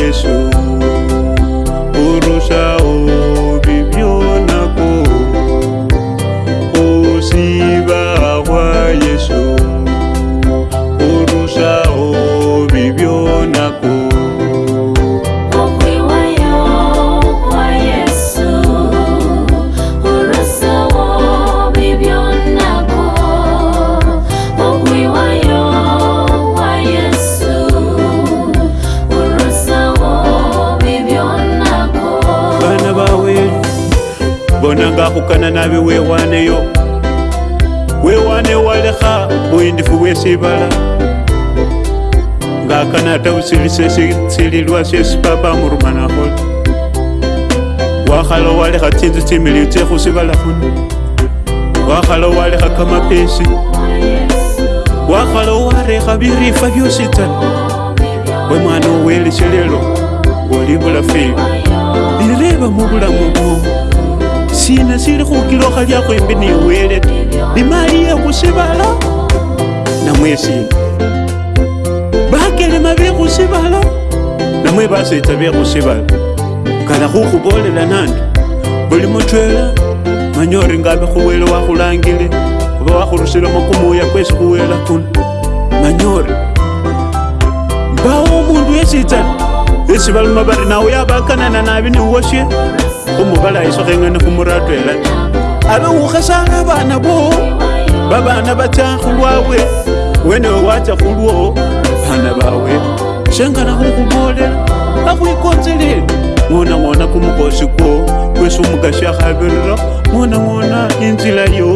yesu sesitsililwa syesi papa wakhala walekha tsinzu tsimiliyu tsekhusibala khuno wakhala walekha kamapesi wakhala warekha birifa byosi we mwana oweleshe lelo oli bulafeli bireba mu bulamu sina sili khukilokha lyakhwembi niwele e ta limali yekhusivala namwe sina bakelema byekhusibala namwe basetsa byekhusibala kala khukhubolela nandi buli mutwela manya ori ngabe khuwele wakhulangile khuba wakhurusilemo kumuya kwesi khuwela kuna manya ori mbawo omundu yesitsana esi baluma bari nawe yabakanana nabi niwosye khumubala isokhengene khumuratwela ta abe ukhesala abana bowo babana batsa khulwabwe wenewe wacha kulwo bana bawe shengana khulikhubolela akhwikonzelele ng'ona ng'ona kumukosi kwo kwesi omukasi akhabirira ng'ona ng'ona inzila yo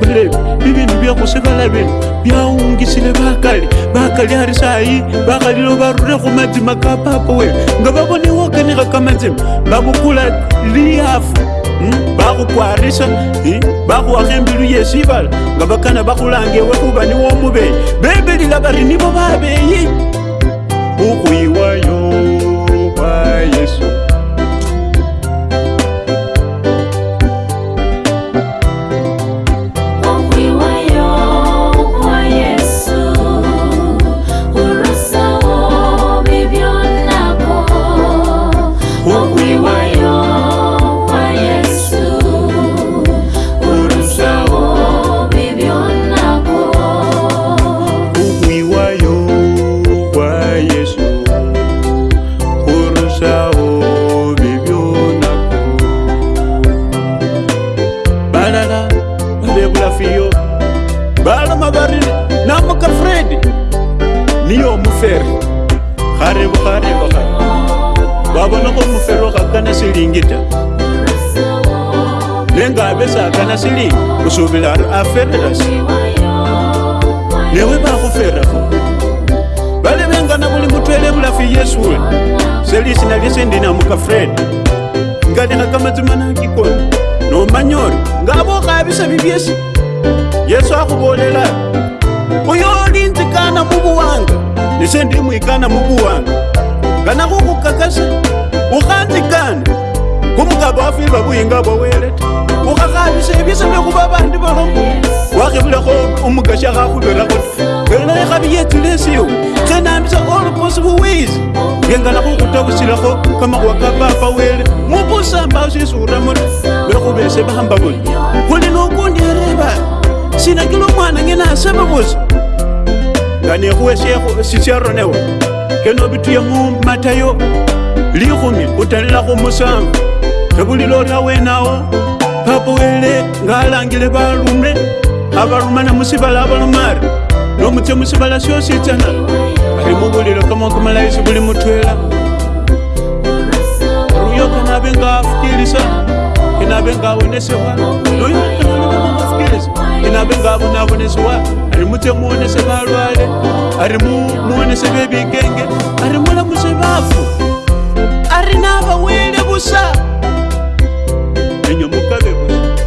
bulebi bibindu byakhusikala bino byawungisile bakali bakali ari sayi bakhalilo barure khumazima ka papa wewe nga babonewokenekha kamazima babukula liyafu Hmm? ba kukwarisa hmm? ba kuwakha embilu yesibala nga bakana bakhulanga ewe kuba niwo omubeyi bebelila bari nibo babeyi ukhwiwayo eh? kwa yesu ka fred ngalinga ka matsumana kikoni nomanyori ngavo kavisa vivyesi yesu akuvolela uyolinzikana muvuwanga nisendimwikana e muvuwanga ngana kukukakasa ukanzikana kumukava afirva vuhinga vwawelete ukakavisa vyesi nekuva vandi valomu wakivulako umugasha kakuverakoti ngalinaekaviyetilesiwo kenambisa gore mo se boweise ke nka la go kuta bosela go ka magowa ka papa o ele mo bosamba o sese go ramore le go bese ba gamba bone go le nokong direba sena ke lo ngwana nge na se ba bose kane go wesego sese ya roneo ke no bitho ye mo mathayo le gome o talela go mosamba ge bolile ore a wenao papa o ele nga a langile balume a balumana mosebala a balomare no motse mosebala seo se tsenalo buli mubuliro kamakamalaisi buli mutwela luyoka nabe nga afukilisa inabe nga abonesewa luyokaaafukilisa inabe nga abonaabonesewa ari mutse muonese balwale ari muonese bebikenge ari mulamuse bafu ari nabawele busa enyo mukabe busa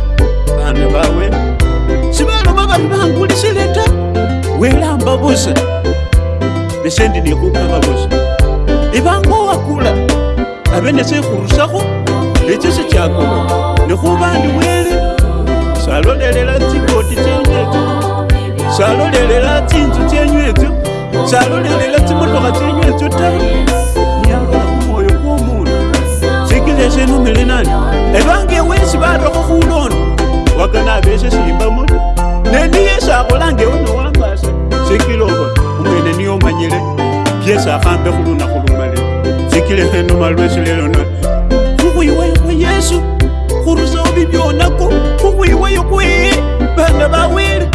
bana bawe sibaloba bari bangulisileta welamba busa vese ndinekokavavozi ivango wakula ave nesekurusako lecese chako nekuva ndiwele salolelela tikoti tenyeto salolelela tinzu tenyeto salolelela timotoka tenyeto ta nyalakumoyo komunu sikilese numele nani evange wesi vatoka kulono wakana vese siimba moto neniyesakolangewe nowambasa sikilovona mwene niyo manyile byesi akhambe khulunakhu lumale sikile khenuma lwesile lona khukhwiweyo kwa yesu khurusawo bibyonako khukhwiweyo kwee banga bawele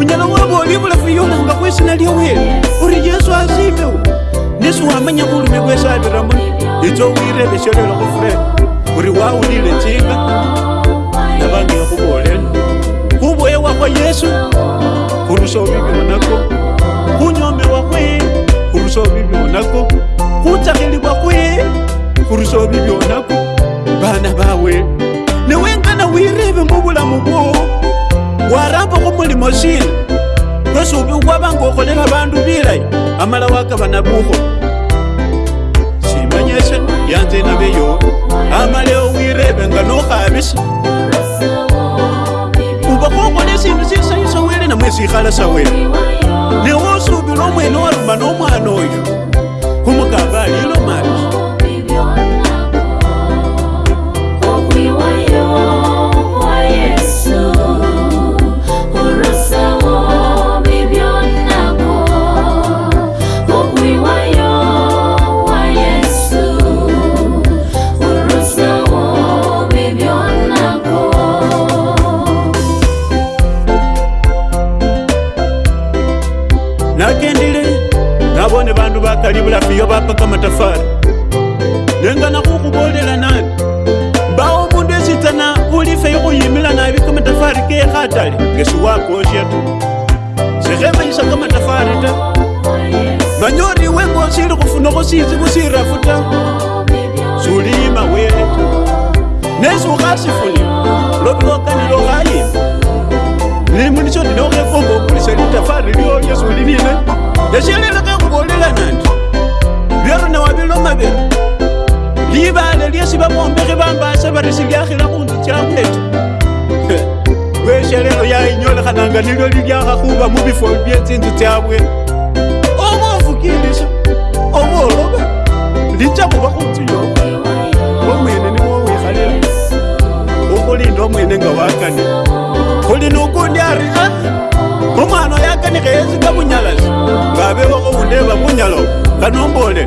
unyala wabooli bulafu yomanga kwesina lya wele uri yesu asimbewo nesi wamanya khulume kwesi abiramo itso wirebesyolelo khufure uri wawulile tsinga nabange khubolela khubwewakho yesu khurusawo bibyonako newenkana wirive mbuvulamu vo warambako mulimo sile kwesiuvi kwavanga okolela vandu vilayi amala wakava navuho simanyese yanze naveyo amaleo wireve nga nokhavisa uvakokole sindu sisayi sawele namwe sikhala sawele newosuvila omwene waruma nomwana oyo khumukava alilo mati ibanga nilo liliaga kuba mubifoli byetsinzu tyabwe omovukilisha omooloba lija kuba kunzu yoba omwene niwo wikhalela okulinda omwene nga wakani kuli nokundi ari a omwana oyakani khayesu ka bunyalasi ngabewakho undeba bunyala kanombole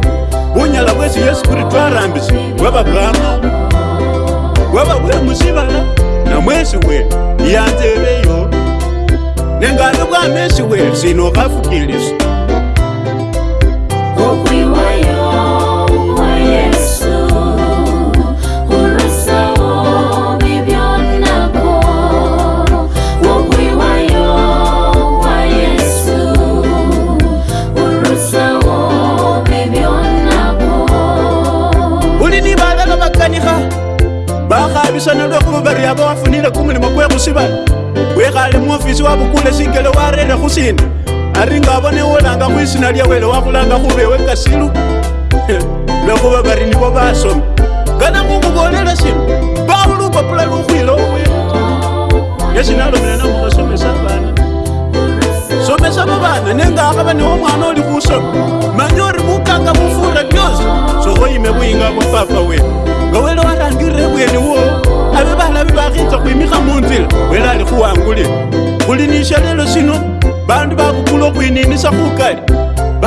bunyala bwesi yesu kristu arambisi bwababrahama bwababwemusibala namwesi we yanzebeyo nengari bwamesi wezino kafukiliza kokwiwa lyawele wakhulanga khubewe kasilu lwekhuba barini bo basomi kana ngukubolela sino bawulupapula lukhwila owe nesinalomela nakhukhasomesa bana somesa babana nengakhaba niwo mwana oli khusoma manye ori bukanga bufura byosi sokhoyime buyinga bupapa wene ngawele warangirire bweni wo abe balabi bakhitsa khwimikha munzila wele ali khuwangulile khuli nishalelo sino bandu bakukula khwininisa khukali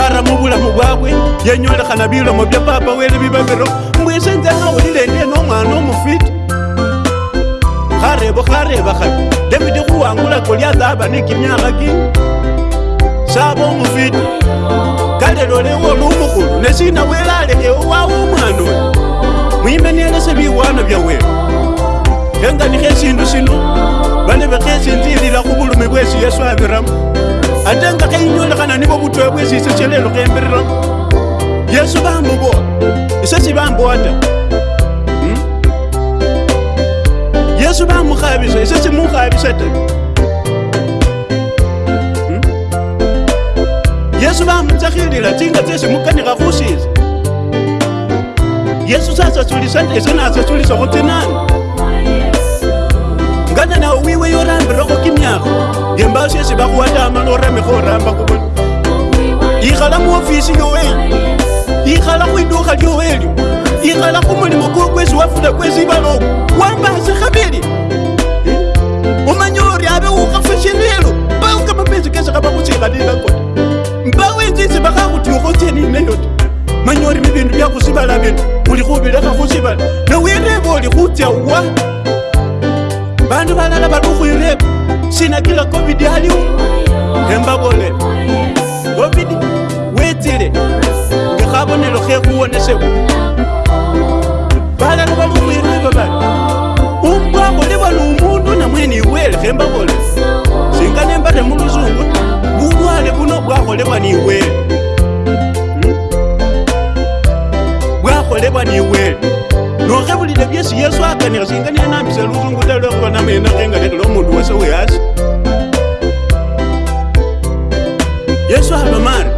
baramo obulamu bwabwe yenyolekhana bilomo bya papa wele bibabiro mbwise nze nawulile ndie nomwana omufiti kharebo kharebo khabi debidi khuwangulako lyathaba ne kimyakha ki saba omufiti kale lolewo oli omukhulu nesina wele alekewo wawo omwana we mwime nielese biwana byawele khenganikho esindu sino bane bekhesinzilila khubulumi bwesi yesu abiramo ate nga kainyolekhana nibo butoya bwesi ise shelelo khemberera hmm? yesu bamubowa ise sibambowa ta hmm? yesu bamukhabisa ise simukhabisa ta yesu bamutsakhilila tsinga tsesi mukanikha khusisa yesu sasasulisa ta ise nasasulisa khutsinana ngana nawo wiwe yorambira okimyako ngembasi ezi bakuwatama noramika oramba kubona ikhala muofisi yoweli ikhala kwiduka lyoweli ikhala kumulimo kokwezi wafuna kweziibaloko wambasi khabili omanye ori abe ukafashelelo baukamapezi kesaka bakusikalila kota mbawenzizi bakakutiuko teninayota manye ori mibindu byakusibala bindu ulikubilekakusibala nowireba oli kutya wa bandu balala badukuirepo sinakila covid aliwo ngembabole covid wetile ngekhabonelo khekhuwonesewa balala balukuirepo bali umbwangolebwa numundu namweni iwele khembabole singa nembale muluzungu bulwale buno bwakholebwa niwele e bwakholebwa niwele hmm? nokhevulile byesi yesu akanikha singa nenambisa luzungu ta lwekhuvana mena khengalekela omundu wese wehasi yesu alomari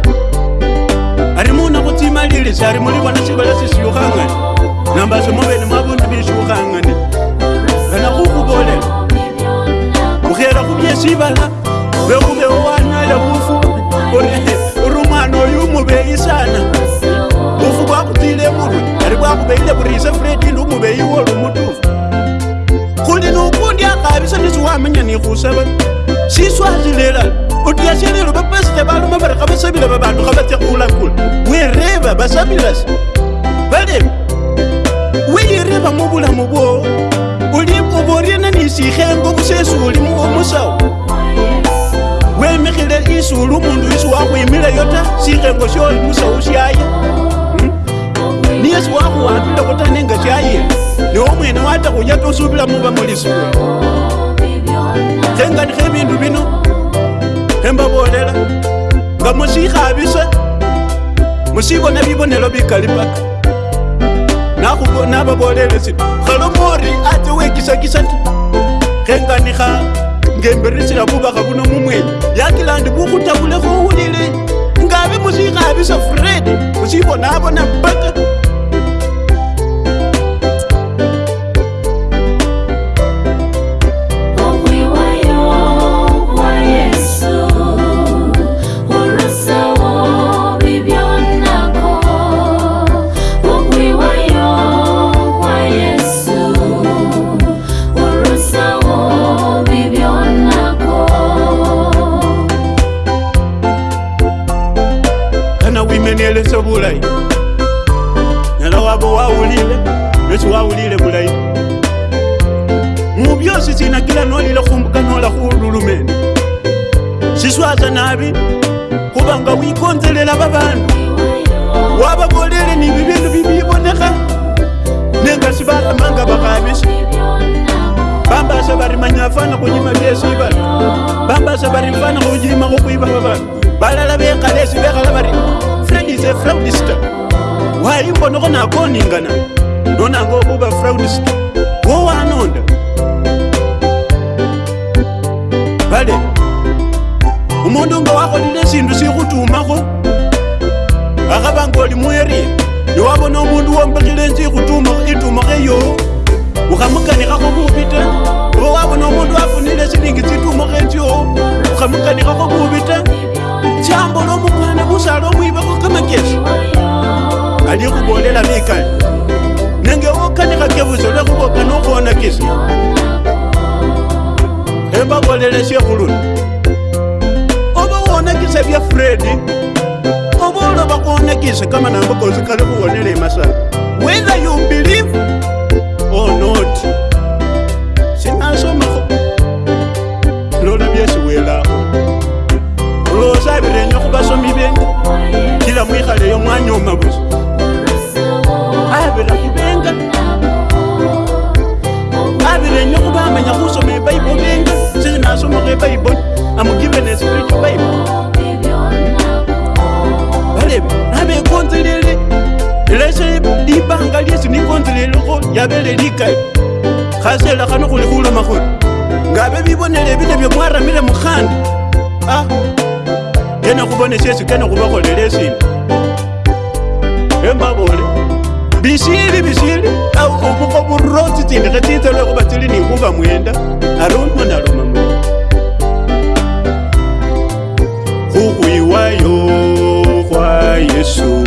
ari munakhu tsimalilisi ari mulivona sivala sisiyukhangane nambasi muvene mwavundu vyesiyukhangane anakhukhuvolela khukhelakhu byesivala lwekhuvewanale bufu ori umwana oyu mubeyi sana akubeile buriise fredi lumube iwolu mudufu kundi nukundi akabisa nisiwamenya nikhusaba siswazilela utyashelelo bapasite baluma bari khabasabila babandu khabatya khulakula wereba basabilasi balebe weyireba mubulamu bwowo uboryana nisikhengo busesi ulimu omusawo wemikhile isulu umundu isi wakhwimileyo ta sikhengo syoli musawu syaya niyesu wakuwatula kutanenga kyaye niwo mwene wata kujata osuubila muba mulisuwe kyengatiho ebindu bino embabolela nga musikhabise musibona bibonelo bikalipaka nababolele sino khalomori ate wekisakisa ti khenganikha ngemberesela bubakha buno mumwene yakilandi bukhutabulekho wulile ngabe musikhabisa fred musibonabona mpaka nolile nociwawulile bulayi mubyosi sinakila nolile khumbuka nola khululumene siswasa nabi kubanga wikonzelela babandu wababolele ni bibindu bibibonekha nenga sibalamanga bakhabisa bambasa bari manya afana khunyima byesibala bambasa bari mfana khunyima khukwiba babandu balala bekhala esi bekhala bari fredise fraudister waimbonoko nako oningana ndonango obuba fraudist wo waanonda bale omundu nga wakholile sindu sikhutumakho akhaba nga oli mwerie newabona omundu wombekhile nzi ikhutumakho itumakho eyo ukhamukanikhakho bubi ta owabona omundu wafunile silingi tsitumakho enzio ukhamukanikhakho bubi ta jambo lomukwane muzala omwiva kokamakesha aliekubolela mikale nenge wokanika kebuzo lwekuboka nokuona kisa embabolele shekhuluna oba wonakise bya fredi oba oloba kuonakise kamanambo kosikale kuwonele emasana whether you believe bashomi benga kila mwikhale yo mwanya oma busa abirakhi benga abirenya khuba amanya khusoma ebaibo benga sese nasomakho ebaibo amugivene spiritual baibo balebe nabekonzelele elese libanga lyesi nikonzelelekho yabele likai khasela khano khuli khulomakhona ngabe bibonele bine byo mwaramile mukhanda ah kene kubone syesi kene kubakholele sina embabole bisili bisili oburoti tsindikhe tsitse lwekhuba tsili nikhuba mwenda aluma naluma khukhwiwayo khwa yesu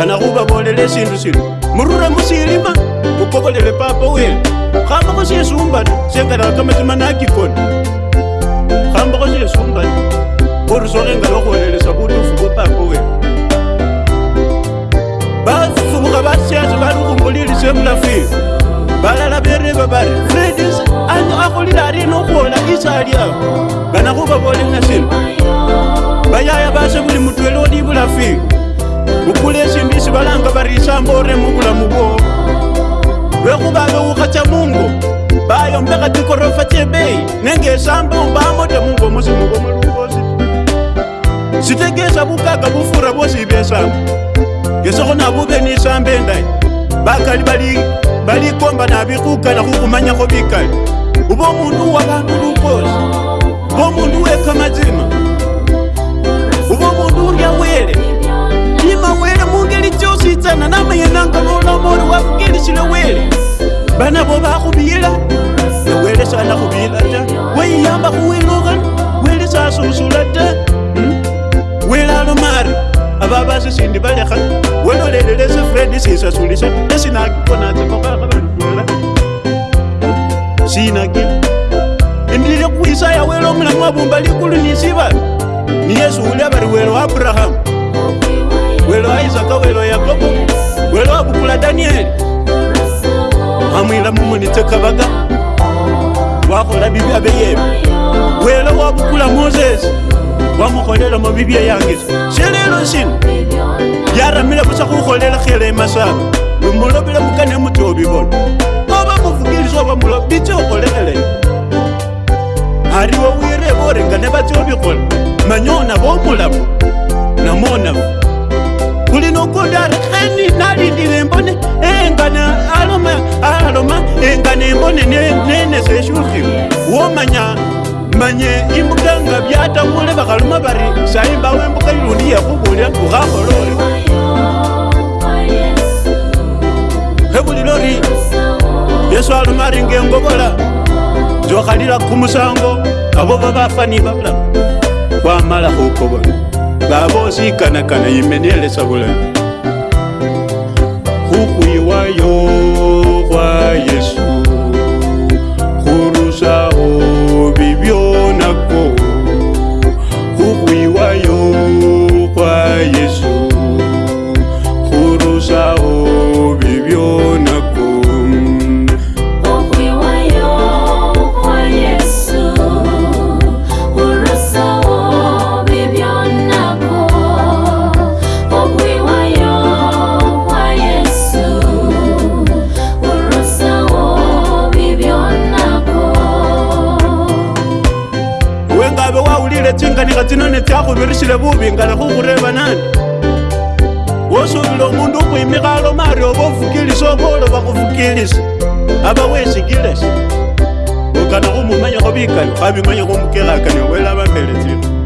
kana kubabolele sindu sinu murure musilima mukobolele papa wele khambakho shesumbano shengalakho kamatima nakikona khambakho shesumbano orusokho engala khwolelesa butufu bwa papa wele basubukha basyase bali khumbulili semulafili balala bere babari fredis ano akhulile ari nokhwola isali ao kana khubabolenga sinu bayaya base buli mutwele olibulafili ukulesi ndisi valanga varisambore mukulamuko vekuvaveuka ca mungu bayo mbeka tikorofa cebei nenge sambo bamode mungu musimukomalukosi sitegesa vukaka vufura vosivesamo ngesoko navuve ni sambe ndai vakali valikomba navikukala kukumanyako vikali uvo mundu wa vandu lukosi vo mundu wekamazima uvo mundu mutima wele mungeli chositsana namaye nanga nolomoli wafukilishile wele bana bo bakhubila newele sana khubila ta weiyamba khuwilukha wele sasusula ta hmm? wele alomari ababasi sindi balekha welolelele sifredi sisasulisa esinakikonatsekokakhabandula sinaki endile khwisaya wele omulamu wabumba likulu nisiba ni yesu uli abari wele wa aburahamu welo aizaka welo yakobo welo akukula danieli mamwila mumonitekavaga wakola bibya beyebe welo wakukula mozesi wamukholela mo bibya yangeso selelo sino yaramile busa kukholela khele masaba lumulobile mukane mutobibona oba muvukilisi obamulo bitse okholekhele ariwo wirebo orenga ne batyobikhola manyona bomulamo namonao mulinokunda rani nalindilembone engana aloma aloma engana embone nenezeshuhi womanya manye imbuga nga vyatamule vakaluma vari saimbawe mbuka ilundi yakubulya ukakolole hebulilori yesu aluma ringe ngovola jokalila kumusango avo vavafani vavula kwamala kukovona babozikanaka na imeniele sabolani kanika tsinone tsyakho birishile bubi ngala khukhureba nani wosuubile omundu okhwimikhalo mari oba ofukilisa obolo bakhufukilisa aba weshikilesha okana khumumanyakho bikali khabimanyakho omukelakani wele abambele tsino